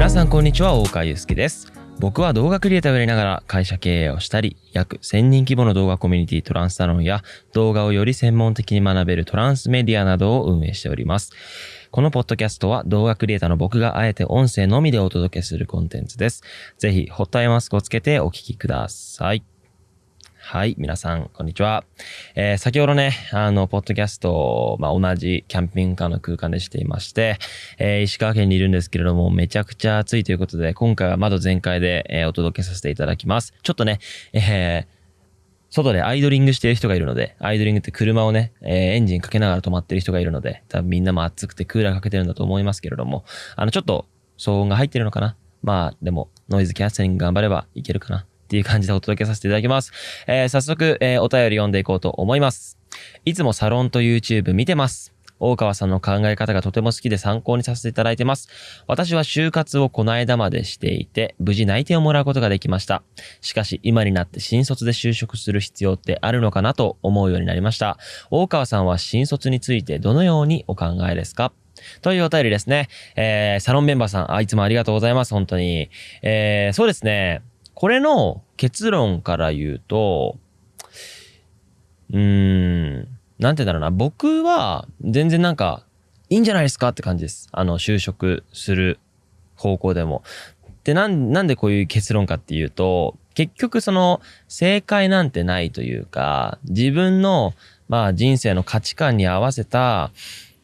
皆さんこんにちは大川祐介です僕は動画クリエイターをやりながら会社経営をしたり約1000人規模の動画コミュニティトランスサロンや動画をより専門的に学べるトランスメディアなどを運営しておりますこのポッドキャストは動画クリエイターの僕があえて音声のみでお届けするコンテンツです。ぜひ、ホットアイマスクをつけてお聴きください。はい、皆さん、こんにちは。えー、先ほどね、あの、ポッドキャスト、まあ、同じキャンピングカーの空間でしていまして、えー、石川県にいるんですけれども、めちゃくちゃ暑いということで、今回は窓全開で、えー、お届けさせていただきます。ちょっとね、えー、外でアイドリングしてる人がいるので、アイドリングって車をね、えー、エンジンかけながら止まってる人がいるので、多分みんなも暑くてクーラーかけてるんだと思いますけれども、あの、ちょっと騒音が入ってるのかなまあ、でも、ノイズキャンセリング頑張ればいけるかなっていう感じでお届けさせていただきます。えー、早速、えー、お便り読んでいこうと思います。いつもサロンと YouTube 見てます。大川さんの考え方がとても好きで参考にさせていただいてます。私は就活をこの間までしていて、無事内定をもらうことができました。しかし、今になって新卒で就職する必要ってあるのかなと思うようになりました。大川さんは新卒についてどのようにお考えですか？というお便りですね。えー、サロンメンバーさん、あいつもありがとうございます、本当に。えー、そうですね。これの結論から言うと、うーん、なんて言うんだろうな、僕は全然なんか、いいんじゃないですかって感じです。あの、就職する方向でも。で、なん、なんでこういう結論かっていうと、結局その、正解なんてないというか、自分の、まあ人生の価値観に合わせた、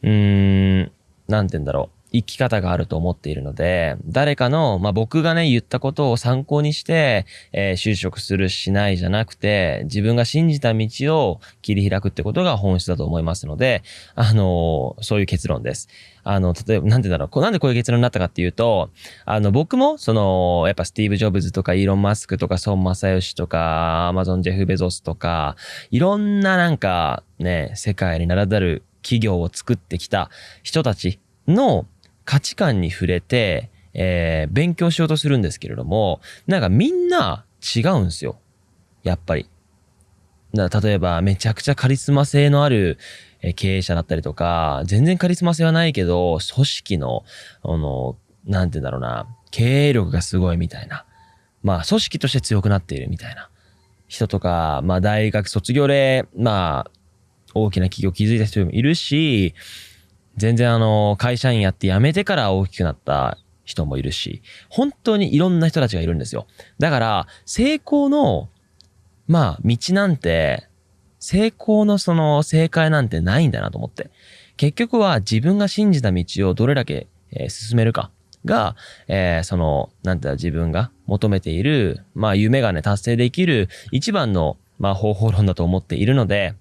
うーん、なんて言うんだろう。生き方があると思っているので、誰かの、まあ、僕がね、言ったことを参考にして、えー、就職するしないじゃなくて、自分が信じた道を切り開くってことが本質だと思いますので、あのー、そういう結論です。あの、例えば、なんてだろう、なんでこういう結論になったかっていうと、あの、僕も、その、やっぱスティーブ・ジョブズとか、イーロン・マスクとか、孫正義とか、アマゾン・ジェフ・ベゾスとか、いろんななんか、ね、世界に名だたる企業を作ってきた人たちの、価値観に触れて、えー、勉強しようとするんですけれども、なんかみんな違うんですよ。やっぱり。だ例えば、めちゃくちゃカリスマ性のある経営者だったりとか、全然カリスマ性はないけど、組織の、あの、なんて言うんだろうな、経営力がすごいみたいな。まあ、組織として強くなっているみたいな人とか、まあ、大学卒業で、まあ、大きな企業を築いた人もいるし、全然あの、会社員やって辞めてから大きくなった人もいるし、本当にいろんな人たちがいるんですよ。だから、成功の、まあ、道なんて、成功のその正解なんてないんだなと思って。結局は自分が信じた道をどれだけ、え、進めるかが、えー、その、なんていう自分が求めている、まあ、夢がね、達成できる一番の、まあ、方法論だと思っているので、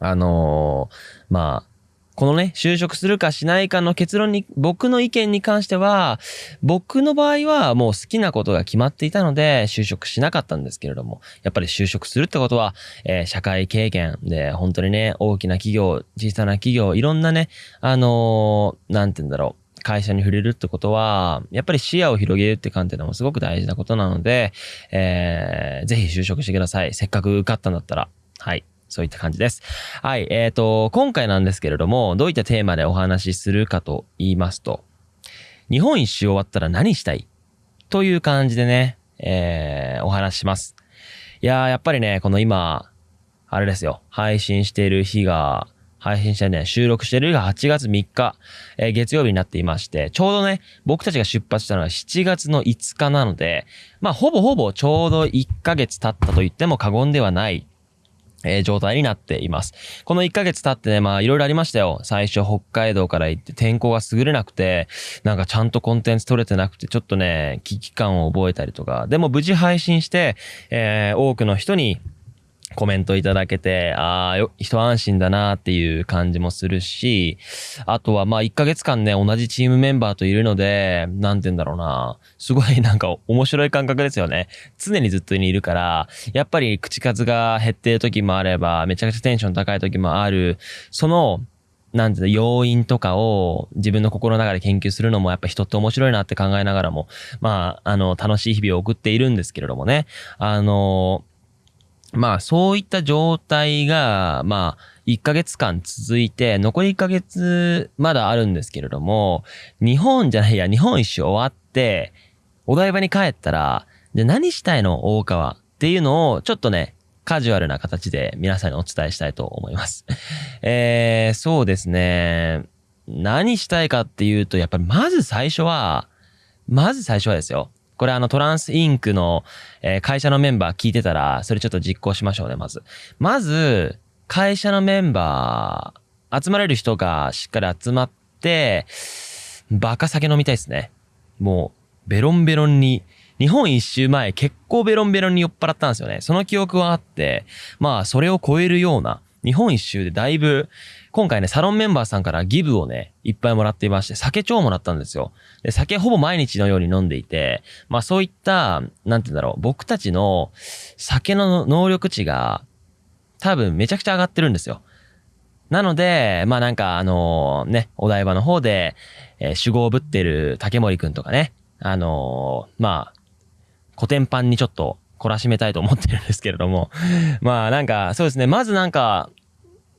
あのー、まあ、このね、就職するかしないかの結論に、僕の意見に関しては、僕の場合はもう好きなことが決まっていたので、就職しなかったんですけれども、やっぱり就職するってことは、えー、社会経験で、本当にね、大きな企業、小さな企業、いろんなね、あのー、なんて言うんだろう。会社に触れるってことは、やっぱり視野を広げるって観点でもすごく大事なことなので、えー、ぜひ就職してください。せっかく受かったんだったら。はい。そういった感じです。はい。えっ、ー、と、今回なんですけれども、どういったテーマでお話しするかと言いますと、日本一周終わったら何したい？という感じでね、えー、お話しします。いやー、やっぱりね、この今、あれですよ、配信している日が、配信してね、収録してる日が8月3日、えー、月曜日になっていまして、ちょうどね、僕たちが出発したのは7月の5日なので、まあ、ほぼほぼちょうど1ヶ月経ったと言っても過言ではないえー、状態になっています。この1ヶ月経ってね、まあいろいろありましたよ。最初北海道から行って天候が優れなくて、なんかちゃんとコンテンツ取れてなくて、ちょっとね、危機感を覚えたりとか、でも無事配信して、えー、多くの人にコメントいただけて、ああ、よ一安心だなっていう感じもするし、あとはまあ1ヶ月間ね、同じチームメンバーといるので、なんて言うんだろうな。すごいなんか面白い感覚ですよね。常にずっといるから、やっぱり口数が減ってる時もあれば、めちゃくちゃテンション高い時もある。その、なんていうの、要因とかを自分の心の中で研究するのもやっぱ人って面白いなって考えながらも、まあ、あの、楽しい日々を送っているんですけれどもね。あの、まあそういった状態が、まあ1ヶ月間続いて、残り1ヶ月まだあるんですけれども、日本じゃないや、日本一周終わって、お台場に帰ったら、じゃ何したいの大川っていうのを、ちょっとね、カジュアルな形で皆さんにお伝えしたいと思います。えー、そうですね。何したいかっていうと、やっぱりまず最初は、まず最初はですよ。これあのトランスインクの、えー、会社のメンバー聞いてたら、それちょっと実行しましょうね、まず。まず、会社のメンバー、集まれる人がしっかり集まって、バカ酒飲みたいですね。もう、ベロンベロンに、日本一周前結構ベロンベロンに酔っ払ったんですよね。その記憶はあって、まあそれを超えるような、日本一周でだいぶ今回ね、サロンメンバーさんからギブをね、いっぱいもらっていまして、酒超もらったんですよ。で、酒ほぼ毎日のように飲んでいて、まあそういった、なんて言うんだろう、僕たちの酒の能力値が多分めちゃくちゃ上がってるんですよ。なので、まあなんかあのね、お台場の方で、えー、守護をぶってる竹森くんとかね、あのー、まあ、古典版にちょっと懲らしめたいと思ってるんですけれども、まあなんかそうですね、まずなんか、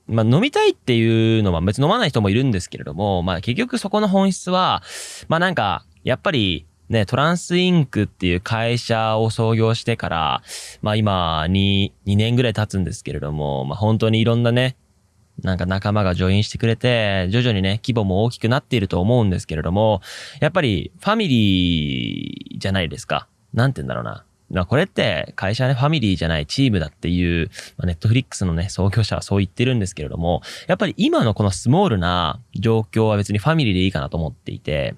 まあ飲みたいっていうのは別に飲まない人もいるんですけれども、まあ結局そこの本質は、まあなんか、やっぱりね、トランスインクっていう会社を創業してから、まあ今に2年ぐらい経つんですけれども、まあ本当にいろんなね、なんか仲間がジョインしてくれて、徐々にね、規模も大きくなっていると思うんですけれども、やっぱりファミリーじゃないですか。なんて言うんだろうな。まあこれって会社ね、ファミリーじゃないチームだっていう、ま、ネットフリックスのね、創業者はそう言ってるんですけれども、やっぱり今のこのスモールな状況は別にファミリーでいいかなと思っていて、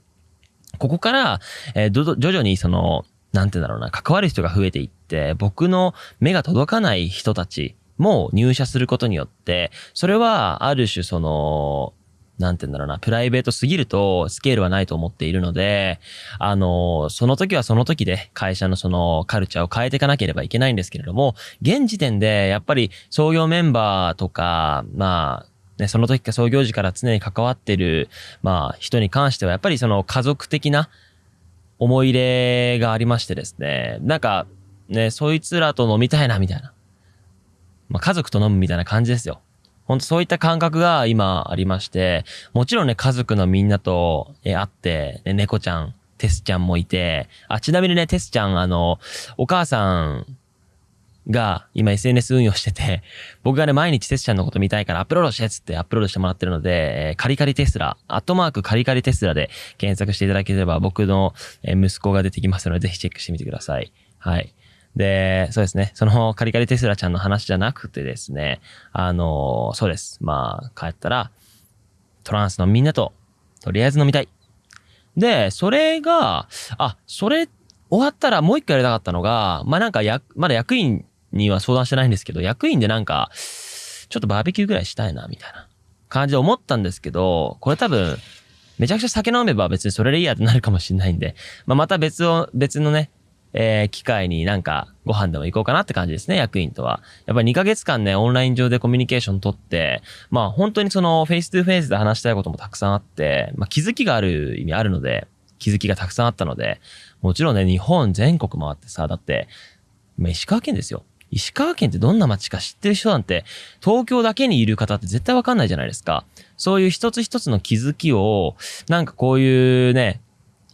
ここから、えー、徐々にその、なんて言うんだろうな、関わる人が増えていって、僕の目が届かない人たちも入社することによって、それはある種その、なんて言うんだろうな、プライベートすぎるとスケールはないと思っているので、あの、その時はその時で会社のそのカルチャーを変えていかなければいけないんですけれども、現時点でやっぱり創業メンバーとか、まあ、ね、その時か創業時から常に関わってる、まあ、人に関してはやっぱりその家族的な思い入れがありましてですね、なんか、ね、そいつらと飲みたいな、みたいな。まあ、家族と飲むみたいな感じですよ。本当そういった感覚が今ありまして、もちろんね、家族のみんなと、え会って、ね、猫ちゃん、テスちゃんもいて、あ、ちなみにね、テスちゃん、あの、お母さんが今 SNS 運用してて、僕がね、毎日テスちゃんのこと見たいからアップロードしてっつってアップロードしてもらってるので、えー、カリカリテスラ、アットマークカリカリテスラで検索していただければ僕の息子が出てきますので、ぜひチェックしてみてください。はい。で、そうですね。そのカリカリテスラちゃんの話じゃなくてですね、あの、そうです。まあ、帰ったら、トランスのみんなと、とりあえず飲みたい。で、それが、あ、それ終わったらもう一回やりたかったのが、まあなんかや、まだ役員には相談してないんですけど、役員でなんか、ちょっとバーベキューぐらいしたいな、みたいな感じで思ったんですけど、これ多分、めちゃくちゃ酒飲めば別にそれでいいやってなるかもしれないんで、まあ、また別を、別のね、えー、機会になんかご飯でも行こうかなって感じですね、役員とは。やっぱり2ヶ月間ね、オンライン上でコミュニケーション取って、まあ本当にその face to face で話したいこともたくさんあって、まあ気づきがある意味あるので、気づきがたくさんあったので、もちろんね、日本全国回ってさ、だって、まあ、石川県ですよ。石川県ってどんな街か知ってる人なんて、東京だけにいる方って絶対わかんないじゃないですか。そういう一つ一つの気づきを、なんかこういうね、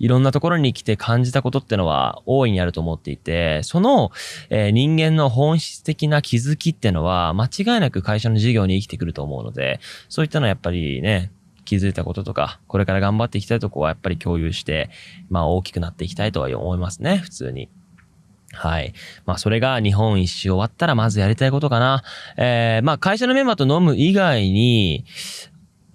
いろんなところに来て感じたことってのは大いにあると思っていて、その、えー、人間の本質的な気づきってのは間違いなく会社の事業に生きてくると思うので、そういったのはやっぱりね、気づいたこととか、これから頑張っていきたいとこはやっぱり共有して、まあ大きくなっていきたいとは思いますね、普通に。はい。まあ、それが日本一周終わったらまずやりたいことかな。えー、まあ、会社のメンバーと飲む以外に、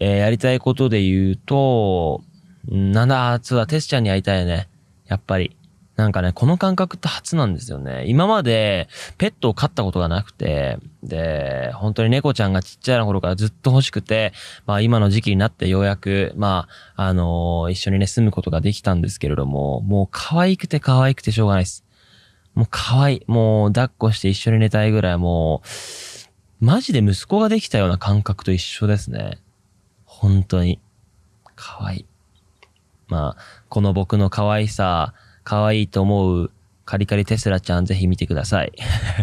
えー、やりたいことで言うと、なんだ、そうだ、テスちゃんに会いたいよね。やっぱり。なんかね、この感覚って初なんですよね。今までペットを飼ったことがなくて、で、本当に猫ちゃんがちっちゃい頃からずっと欲しくて、まあ今の時期になってようやく、まあ、あのー、一緒にね、住むことができたんですけれども、もう可愛くて可愛くてしょうがないです。もう可愛い。もう抱っこして一緒に寝たいぐらいもう、マジで息子ができたような感覚と一緒ですね。本当に。可愛い。まあ、この僕の可愛さ、可愛いと思うカリカリテスラちゃんぜひ見てください。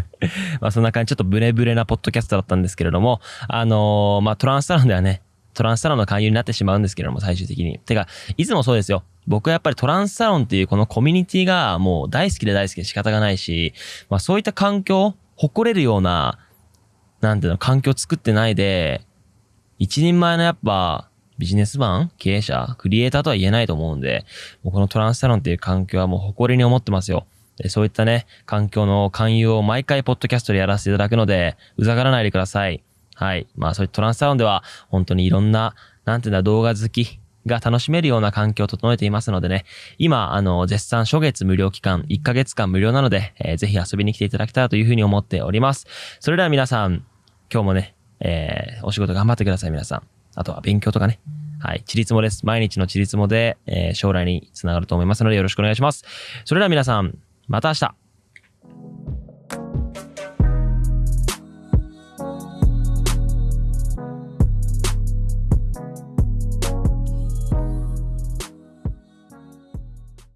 まあそんな感じ、ちょっとブレブレなポッドキャストだったんですけれども、あのー、まあトランスサロンではね、トランスサロンの勧誘になってしまうんですけれども、最終的に。てか、いつもそうですよ。僕はやっぱりトランスサロンっていうこのコミュニティがもう大好きで大好きで仕方がないし、まあそういった環境、誇れるような、なんていうの、環境作ってないで、一人前のやっぱ、ビジネスマン経営者クリエイターとは言えないと思うんで、もうこのトランスサロンっていう環境はもう誇りに思ってますよ。そういったね、環境の勧誘を毎回ポッドキャストでやらせていただくので、うざがらないでください。はい。まあそういったトランスサロンでは、本当にいろんな、なんていうんだ、動画好きが楽しめるような環境を整えていますのでね、今、あの、絶賛初月無料期間、1ヶ月間無料なので、えー、ぜひ遊びに来ていただきたいというふうに思っております。それでは皆さん、今日もね、えー、お仕事頑張ってください、皆さん。あとは勉強とかね。はい。チリツモです。毎日のチリツモで、えー、将来につながると思いますのでよろしくお願いします。それでは皆さん、また明日